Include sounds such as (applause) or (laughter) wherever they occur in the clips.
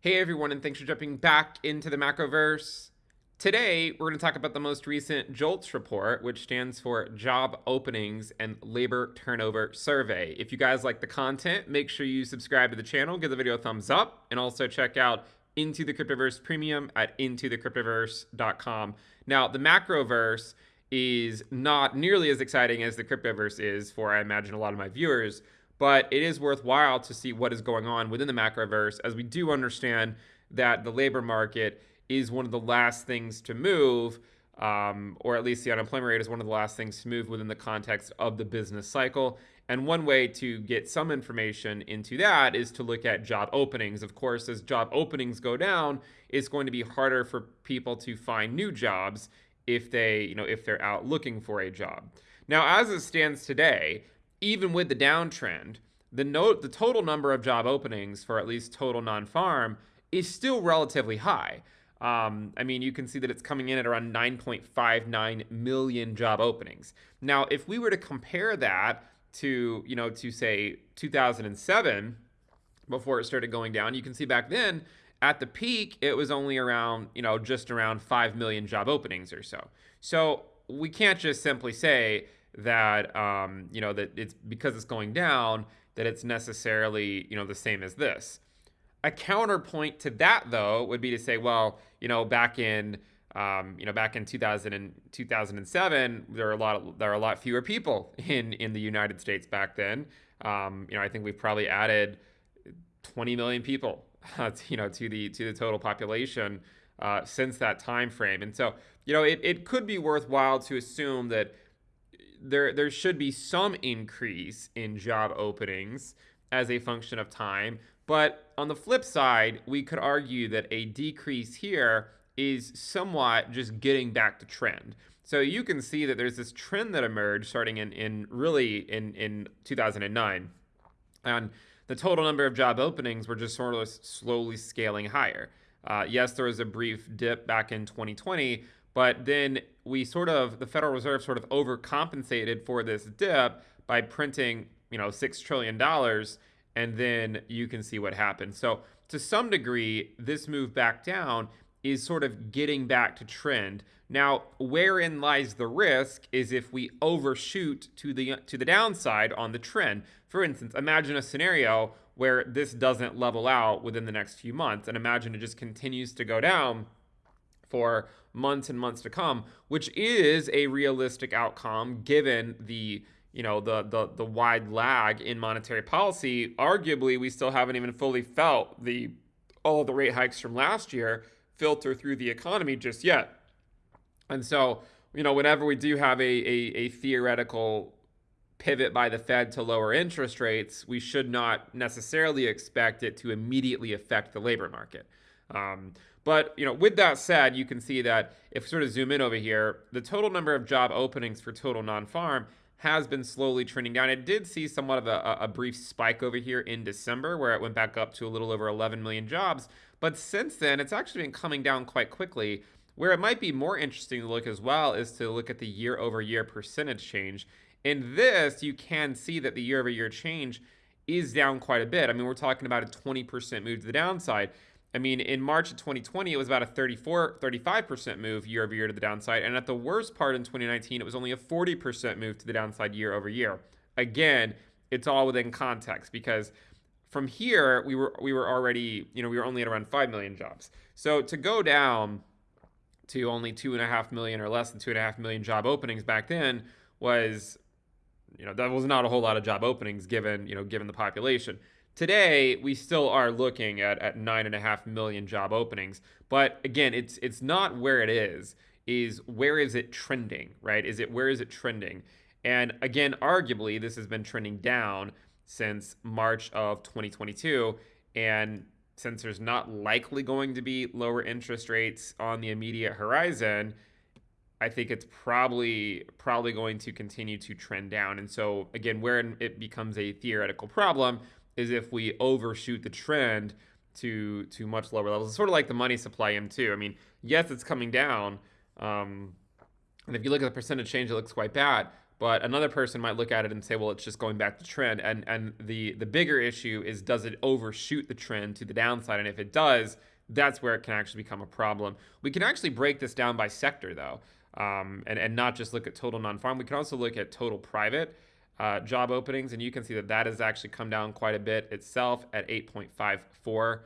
Hey everyone, and thanks for jumping back into the macroverse. Today, we're going to talk about the most recent JOLTS report, which stands for Job Openings and Labor Turnover Survey. If you guys like the content, make sure you subscribe to the channel, give the video a thumbs up, and also check out Into the Cryptoverse Premium at intothecryptoverse.com. Now, the macroverse is not nearly as exciting as the cryptoverse is for, I imagine, a lot of my viewers but it is worthwhile to see what is going on within the macroverse as we do understand that the labor market is one of the last things to move, um, or at least the unemployment rate is one of the last things to move within the context of the business cycle. And one way to get some information into that is to look at job openings. Of course, as job openings go down, it's going to be harder for people to find new jobs if they, you know, if they're out looking for a job. Now, as it stands today, even with the downtrend, the note the total number of job openings for at least total non-farm is still relatively high. Um, I mean, you can see that it's coming in at around 9.59 million job openings. Now, if we were to compare that to, you know, to say 2007, before it started going down, you can see back then at the peak, it was only around, you know, just around 5 million job openings or so. So we can't just simply say that um, you know that it's because it's going down that it's necessarily you know the same as this. A counterpoint to that though would be to say, well, you know, back in um, you know back in 2000 and 2007, there are a lot of, there are a lot fewer people (laughs) in in the United States back then. Um, you know, I think we've probably added 20 million people, (laughs) uh, you know, to the to the total population uh, since that time frame. And so, you know, it, it could be worthwhile to assume that there there should be some increase in job openings as a function of time. But on the flip side, we could argue that a decrease here is somewhat just getting back to trend. So you can see that there's this trend that emerged starting in, in really in, in 2009. And the total number of job openings were just sort of slowly scaling higher. Uh, yes, there was a brief dip back in 2020, but then we sort of, the Federal Reserve sort of overcompensated for this dip by printing, you know, $6 trillion. And then you can see what happened. So to some degree, this move back down is sort of getting back to trend. Now, wherein lies the risk is if we overshoot to the to the downside on the trend. For instance, imagine a scenario where this doesn't level out within the next few months and imagine it just continues to go down for months and months to come, which is a realistic outcome given the you know the the the wide lag in monetary policy. Arguably, we still haven't even fully felt the all of the rate hikes from last year filter through the economy just yet. And so, you know, whenever we do have a, a, a theoretical pivot by the Fed to lower interest rates, we should not necessarily expect it to immediately affect the labor market. Um, but you know, with that said, you can see that if we sort of zoom in over here, the total number of job openings for total non-farm has been slowly trending down. It did see somewhat of a, a, brief spike over here in December where it went back up to a little over 11 million jobs. But since then, it's actually been coming down quite quickly. Where it might be more interesting to look as well is to look at the year over year percentage change. In this, you can see that the year over year change is down quite a bit. I mean, we're talking about a 20% move to the downside. I mean, in March of 2020, it was about a 34, 35% move year over year to the downside. And at the worst part in 2019, it was only a 40% move to the downside year over year. Again, it's all within context because from here, we were we were already, you know, we were only at around 5 million jobs. So to go down to only two and a half million or less than two and a half million job openings back then was, you know, that was not a whole lot of job openings given, you know, given the population. Today, we still are looking at, at nine and a half million job openings. But again, it's it's not where it is, is where is it trending, right? Is it where is it trending? And again, arguably, this has been trending down since March of 2022. And since there's not likely going to be lower interest rates on the immediate horizon, I think it's probably probably going to continue to trend down. And so again, where it becomes a theoretical problem is if we overshoot the trend to to much lower levels. It's sort of like the money supply M2. I mean, yes, it's coming down. Um, and if you look at the percentage change, it looks quite bad. But another person might look at it and say, well, it's just going back to trend. And and the the bigger issue is does it overshoot the trend to the downside? And if it does, that's where it can actually become a problem. We can actually break this down by sector though, um, and and not just look at total non-farm. We can also look at total private uh, job openings, and you can see that that has actually come down quite a bit itself at 8.54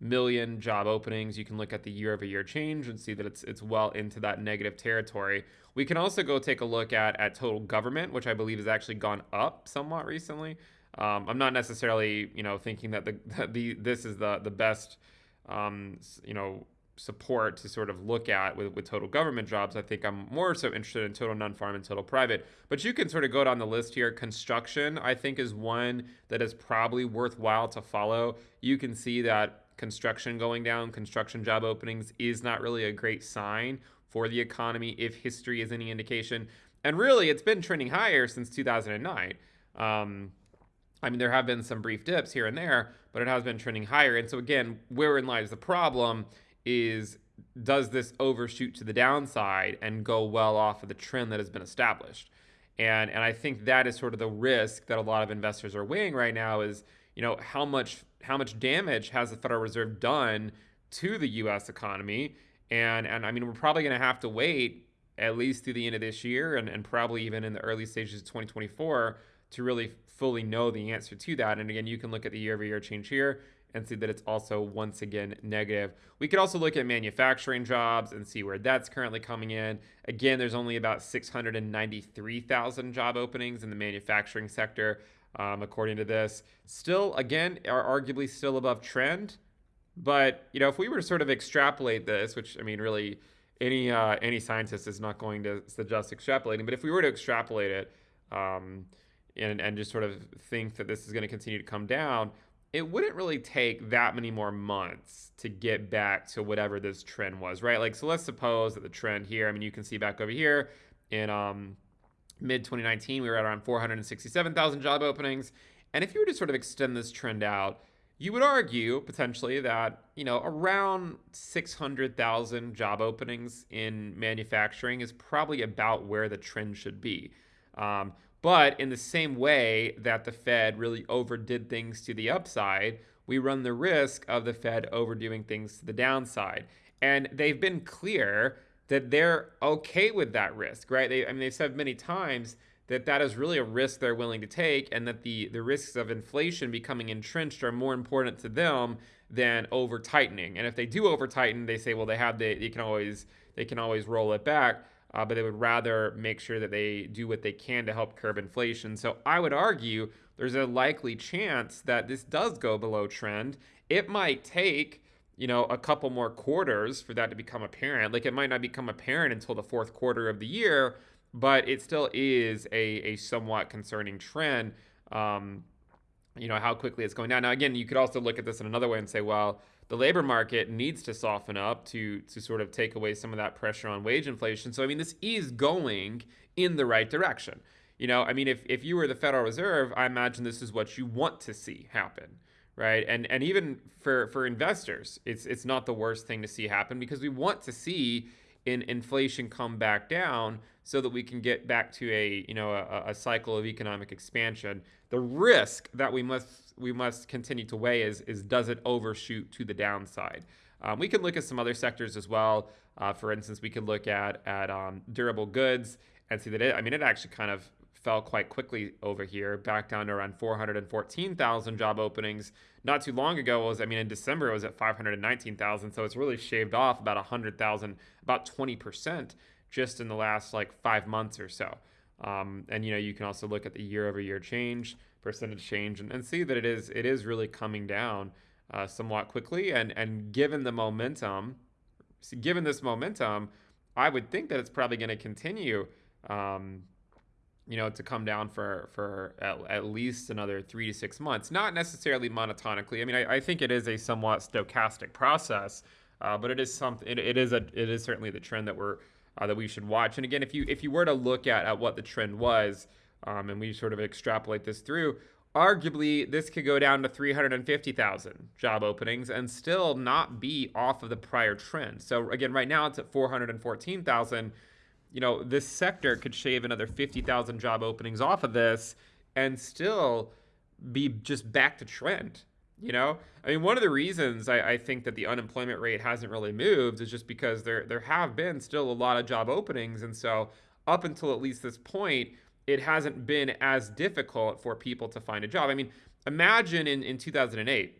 million job openings. You can look at the year-over-year change and see that it's it's well into that negative territory. We can also go take a look at at total government, which I believe has actually gone up somewhat recently. Um, I'm not necessarily you know thinking that the, (laughs) the this is the the best um, you know support to sort of look at with, with total government jobs. I think I'm more so interested in total non-farm and total private. But you can sort of go down the list here. Construction, I think, is one that is probably worthwhile to follow. You can see that construction going down, construction job openings is not really a great sign for the economy if history is any indication. And really, it's been trending higher since 2009. Um, I mean, there have been some brief dips here and there, but it has been trending higher. And so, again, wherein lies the problem is does this overshoot to the downside and go well off of the trend that has been established? And and I think that is sort of the risk that a lot of investors are weighing right now is, you know, how much how much damage has the Federal Reserve done to the US economy? And and I mean, we're probably going to have to wait at least through the end of this year and, and probably even in the early stages of 2024 to really fully know the answer to that. And again, you can look at the year over year change here and see that it's also once again negative. We could also look at manufacturing jobs and see where that's currently coming in. Again, there's only about 693,000 job openings in the manufacturing sector, um, according to this. Still, again, are arguably still above trend. But you know, if we were to sort of extrapolate this, which I mean, really, any uh, any scientist is not going to suggest extrapolating. But if we were to extrapolate it, um, and and just sort of think that this is going to continue to come down, it wouldn't really take that many more months to get back to whatever this trend was, right? Like, so let's suppose that the trend here, I mean, you can see back over here in um, mid 2019, we were at around 467,000 job openings. And if you were to sort of extend this trend out, you would argue potentially that, you know, around 600,000 job openings in manufacturing is probably about where the trend should be. Um, but in the same way that the Fed really overdid things to the upside, we run the risk of the Fed overdoing things to the downside. And they've been clear that they're okay with that risk, right? They, I mean, they've said many times that that is really a risk they're willing to take and that the, the risks of inflation becoming entrenched are more important to them than over tightening. And if they do over tighten, they say, well, they have the, they can always, they can always roll it back uh, but they would rather make sure that they do what they can to help curb inflation. So I would argue there's a likely chance that this does go below trend. It might take, you know, a couple more quarters for that to become apparent. Like it might not become apparent until the fourth quarter of the year, but it still is a, a somewhat concerning trend. Um, you know, how quickly it's going down. Now, again, you could also look at this in another way and say, well, the labor market needs to soften up to to sort of take away some of that pressure on wage inflation. So I mean, this is going in the right direction. You know, I mean, if if you were the Federal Reserve, I imagine this is what you want to see happen, right? And and even for for investors, it's it's not the worst thing to see happen because we want to see in inflation come back down so that we can get back to a you know a, a cycle of economic expansion. The risk that we must we must continue to weigh is, is does it overshoot to the downside? Um, we can look at some other sectors as well. Uh, for instance, we could look at at um, durable goods and see that it. I mean, it actually kind of fell quite quickly over here, back down to around 414,000 job openings. Not too long ago was, I mean, in December it was at 519,000, so it's really shaved off about 100,000, about 20% just in the last like five months or so. Um, and you know, you can also look at the year-over-year change percentage change and, and see that it is it is really coming down uh, somewhat quickly. And and given the momentum, given this momentum, I would think that it's probably going to continue. Um, you know, to come down for for at, at, least another three to six months. Not necessarily monotonically. I mean, I, I think it is a somewhat stochastic process, uh, but it is something. It, it is a it is certainly the trend that we're uh, that we should watch. And again, if you if you were to look at at what the trend was, um, and we sort of extrapolate this through, arguably this could go down to 350,000 job openings and still not be off of the prior trend. So again, right now it's at 414,000. you know, this sector could shave another 50,000 job openings off of this and still be just back to trend. You know, I mean, one of the reasons I, I, think that the unemployment rate hasn't really moved is just because there there have been still a lot of job openings, and so up until at least this point, it hasn't been as difficult for people to find a job. I mean, imagine in in 2008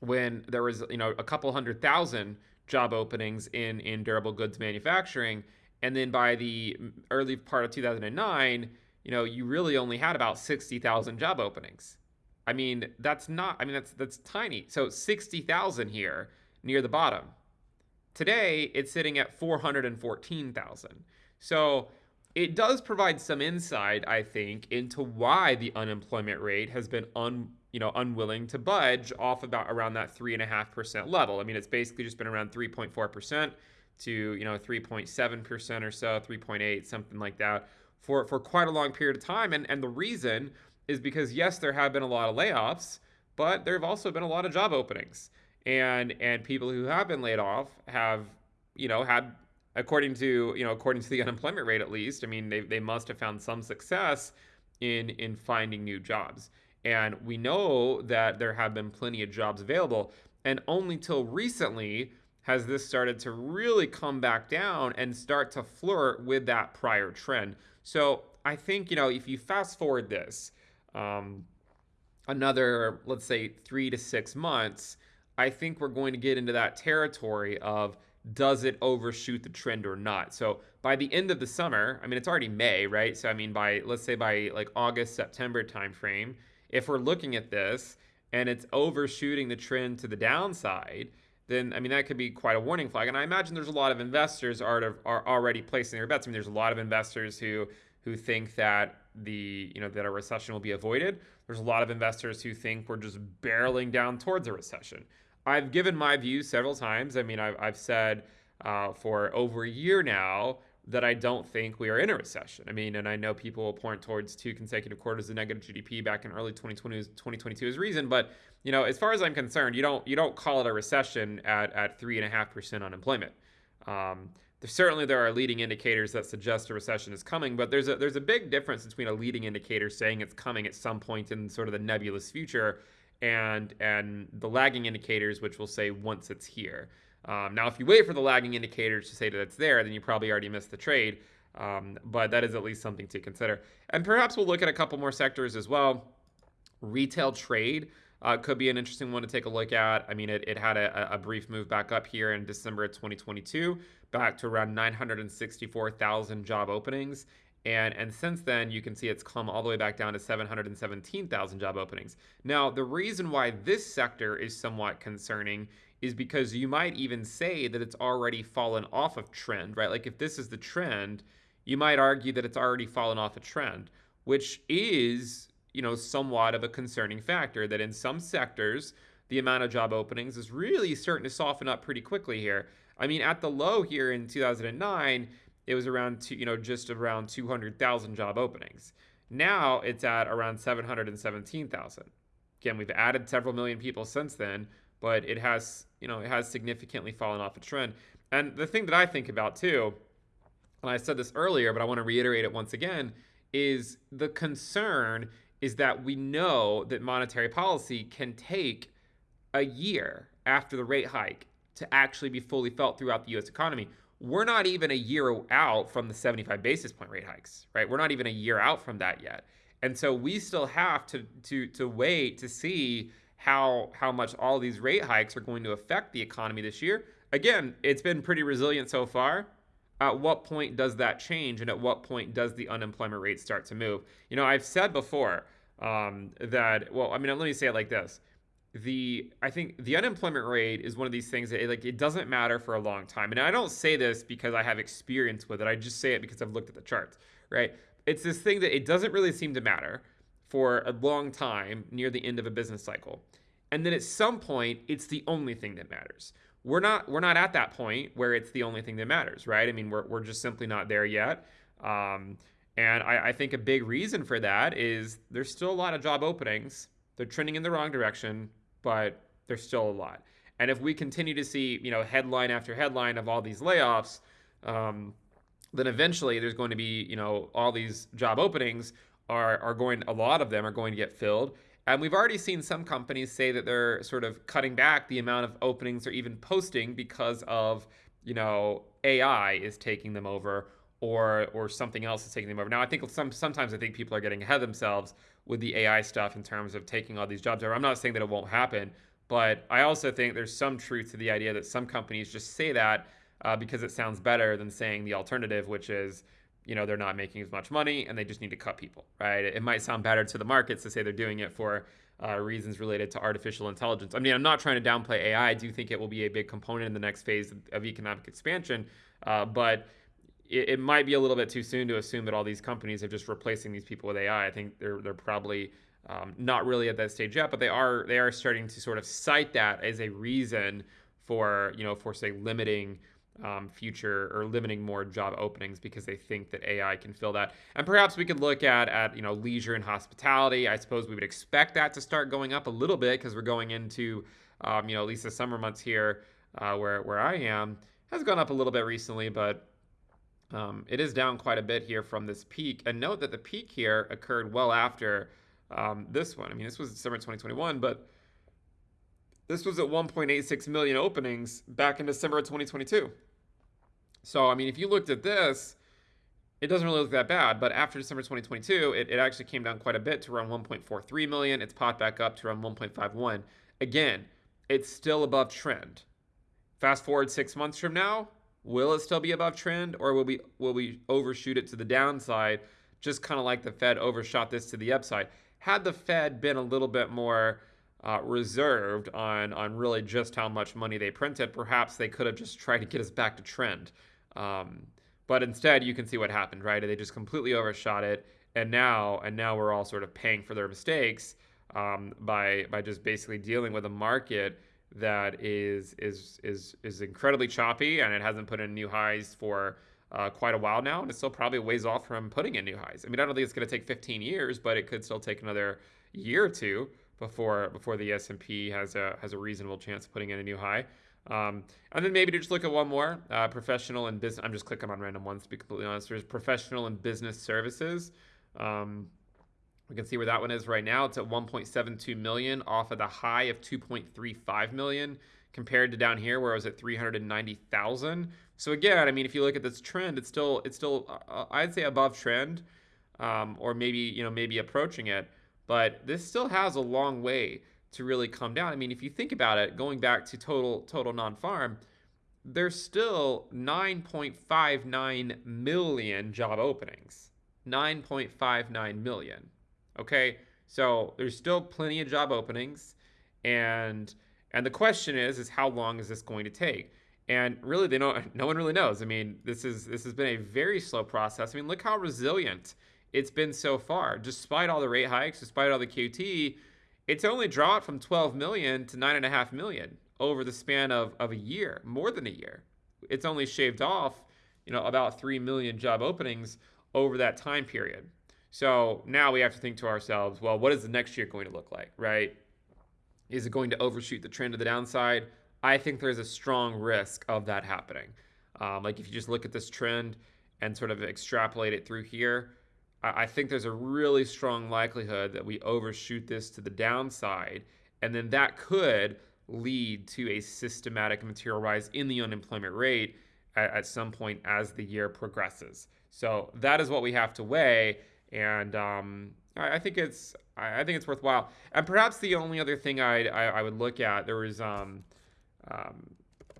when there was you know a couple hundred thousand job openings in in durable goods manufacturing, and then by the early part of 2009, you know, you really only had about 60,000 job openings. I mean, that's not, I mean, that's, that's tiny. So 60,000 here near the bottom. Today, it's sitting at 414,000. So it does provide some insight, I think, into why the unemployment rate has been un, you know, unwilling to budge off about around that three and a half percent level. I mean, it's basically just been around 3.4 percent to you know 3.7 percent or so, 3.8, something like that, for for quite a long period of time. And and the reason is because yes, there have been a lot of layoffs, but there have also been a lot of job openings. And and people who have been laid off have, you know, had according to, you know, according to the (laughs) unemployment rate at least, I mean, they, they must have found some success in in finding new jobs. And we know that there have been plenty of jobs available. And only till recently has this started to really come back down and start to flirt with that prior trend. So I think, you know, if you fast forward this, um, another, let's say, three to six months, I think we're going to get into that territory of does it overshoot the trend or not? So by the end of the summer, I mean it's already May, right? So I mean by let's say by like August, September timeframe, if we're looking at this and it's overshooting the trend to the downside, then I mean that could be quite a warning flag. And I imagine there's a lot of investors are are already placing their bets. I mean there's a lot of investors who who think that the you know that a recession will be avoided. There's a lot of investors who think we're just barreling down towards a recession. I've given my views several times. I mean, I've, I've said uh, for over a year now that I don't think we are in a recession. I mean, and I know people will point towards two consecutive quarters of negative GDP back in early 2020, 2022 as reason, but you know, as far as I'm concerned, you don't you don't call it a recession at at three and a half percent unemployment. Um, certainly there are leading indicators that suggest a recession is coming, but there's a there's a big difference between a leading indicator saying it's coming at some point in sort of the nebulous future and and the lagging indicators which will say once it's here. Um, now, if you wait for the lagging indicators to say that it's there, then you probably already missed the trade. Um, but that is at least something to consider. And perhaps we'll look at a couple more sectors as well. Retail trade uh, could be an interesting one to take a look at. I mean, it, it had a, a, brief move back up here in December of 2022, back to around 964,000 job openings. And, and since then, you can see it's come all the way back down to 717,000 job openings. Now, the reason why this sector is somewhat concerning is because you might even say that it's already fallen off of trend, right? Like if this is the trend, you might argue that it's already fallen off a trend, which is you know, somewhat of a concerning factor that in some sectors, the amount of job openings is really starting to soften up pretty quickly here. I mean, at the low here in 2009, it was around, two, you know, just around 200,000 job openings. Now it's at around 717,000. Again, we've added several million people since then, but it has, you know, it has significantly fallen off a trend. And the thing that I think about too, and I said this earlier, but I want to reiterate it once again, is the concern is that we know that monetary policy can take a year after the rate hike to actually be fully felt throughout the US economy. We're not even a year out from the 75 basis point rate hikes, right? We're not even a year out from that yet. And so we still have to to to wait to see how how much all these rate hikes are going to affect the economy this year. Again, it's been pretty resilient so far at what point does that change and at what point does the unemployment rate start to move you know i've said before um, that well i mean let me say it like this the i think the unemployment rate is one of these things that it, like it doesn't matter for a long time and i don't say this because i have experience with it i just say it because i've looked at the charts right it's this thing that it doesn't really seem to matter for a long time near the end of a business cycle and then at some point it's the only thing that matters we're not we're not at that point where it's the only thing that matters, right? I mean, we're we're just simply not there yet. Um, and I, I think a big reason for that is there's still a lot of job openings. They're trending in the wrong direction, but there's still a lot. And if we continue to see, you know, headline after headline of all these layoffs, um, then eventually there's going to be, you know, all these job openings are, are going, a lot of them are going to get filled. And we've already seen some companies say that they're sort of cutting back the amount of openings they're even posting because of, you know, AI is taking them over or or something else is taking them over. Now I think some sometimes I think people are getting ahead of themselves with the AI stuff in terms of taking all these jobs over. I'm not saying that it won't happen, but I also think there's some truth to the idea that some companies just say that uh, because it sounds better than saying the alternative, which is, you know, they're not making as much money and they just need to cut people, right? It might sound better to the markets to say they're doing it for uh, reasons related to artificial intelligence. I mean, I'm not trying to downplay AI. I do think it will be a big component in the next phase of economic expansion, uh, but it, it, might be a little bit too soon to assume that all these companies are just replacing these people with AI. I think they're they're probably um, not really at that stage yet, but they are they are starting to sort of cite that as a reason for you know for say limiting um, future or limiting more job openings because they think that AI can fill that. And perhaps we could look at at you know leisure and hospitality. I suppose we would expect that to start going up a little bit because we're going into um, you know at least the summer months here uh, where where I am has gone up a little bit recently, but um, it is down quite a bit here from this peak. And note that the peak here occurred well after um, this one. I mean, this was December 2021, but this was at 1.86 million openings back in December of 2022. So, I mean, if you looked at this, it doesn't really look that bad. But after December 2022, it, it actually came down quite a bit to around 1.43 million. It's popped back up to around 1.51. Again, it's still above trend. Fast forward six months from now, will it still be above trend, or will we will we overshoot it to the downside, just kind of like the Fed overshot this to the upside? Had the Fed been a little bit more uh, reserved on on really just how much money they printed, perhaps they could have just tried to get us back to trend. Um, but instead, you can see what happened, right? They just completely overshot it, and now and now we're all sort of paying for their mistakes um, by by just basically dealing with a market that is is is is incredibly choppy, and it hasn't put in new highs for uh, quite a while now, and it's still probably ways off from putting in new highs. I mean, I don't think it's going to take 15 years, but it could still take another year or two before before the S&P has a has a reasonable chance of putting in a new high. Um, and then maybe to just look at one more, uh, professional and business. I'm just clicking on random ones to be completely honest. There's professional and business services. Um, we can see where that one is right now. It's at 1.72 million off of the high of 2.35 million compared to down here where it was at 390,000. So again, I mean, if you look at this trend, it's still it's still uh, uh, I'd say above trend, um, or maybe you know maybe approaching it. But this still has a long way to really come down. I mean, if you think about it, going back to total total non-farm, there's still 9.59 million job openings. 9.59 million. Okay? So there's still plenty of job openings and and the question is is how long is this going to take? And really they don't (laughs) no one really knows. I mean, this is this has been a very slow process. I mean, look how resilient it's been so far. Despite all the rate hikes, despite all the QT, it's only dropped from 12 million to 9.5 million over the span of, of a year, more than a year. It's only shaved off, you know, about 3 million job openings over that time period. So now we have to think to ourselves, well, what is the next year going to look like, right? Is it going to overshoot the trend to the downside? I think there's a strong risk of that happening. Um, like if you just look at this trend and sort of extrapolate it through here, I think there's a really strong likelihood that we overshoot this to the downside, and then that could lead to a systematic material rise in the unemployment rate at, at some point as the year progresses. So that is what we have to weigh, and um, I, I, think it's I, I, think it's worthwhile. And perhaps the only other thing I I, would look at there was um, um,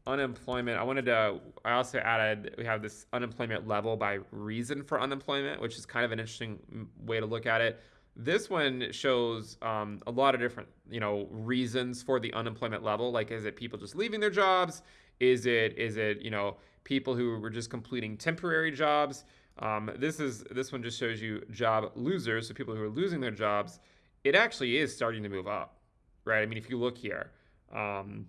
unemployment. I wanted to, I also added, we have this unemployment level by reason for unemployment, which is kind of an interesting way to look at it. This one shows um, a lot of different, you know, reasons for the unemployment level. Like, is it people just leaving their jobs? Is it, is it, you know, people who were just completing temporary jobs? Um, this is this one just shows you job losers, so people who are losing their jobs. It actually is starting to move up, right? I mean, if you look here, um,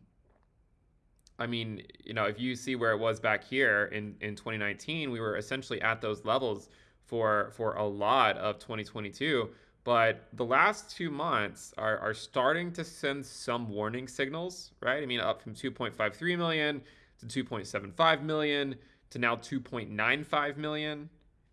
I mean, you know, if you see where it was back here in, in 2019, we were essentially at those levels for for a lot of 2022. But the last two months are, are starting to send some warning signals, right? I mean, up from 2.53 million to 2.75 million to now 2.95 million.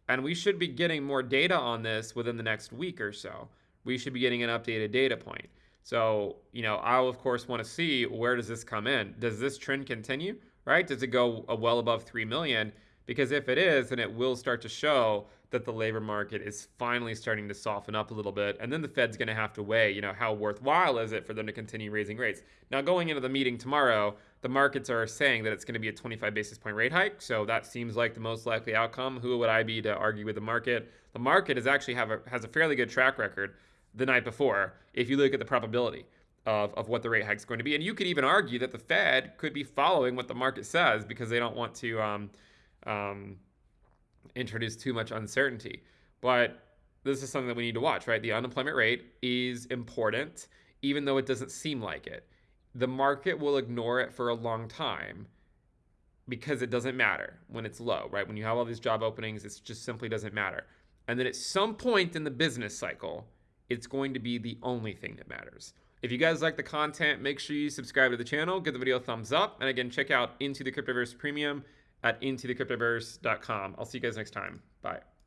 And we should be getting more data on this within the next week or so. We should be getting an updated data point. So, you know, I'll of course want to see where does this come in? Does this trend continue? Right? Does it go uh, well above 3 million? Because if it is, then it will start to show that the labor market is finally starting to soften up a little bit. And then the Fed's going to have to weigh, you know, how worthwhile is it for them to continue raising rates? Now, going into the meeting tomorrow, the markets are saying that it's going to be a 25 basis point rate hike. So that seems like the most likely outcome. Who would I be to argue with the market? The market is actually have a, has a fairly good track record the night before if you look at the probability of, of what the rate hike is going to be. And you could even argue that the Fed could be following what the market says because they don't want to um, um, introduce too much uncertainty. But this is something that we need to watch, right? The unemployment rate is important, even though it doesn't seem like it. The market will ignore it for a long time because it doesn't matter when it's low, right? When you have all these job openings, it just simply doesn't matter. And then at some point in the business cycle, it's going to be the only thing that matters. If you guys like the content, make sure you subscribe to the channel, give the video a thumbs up, and again, check out Into the Cryptoverse Premium at intothecryptoverse.com. I'll see you guys next time. Bye.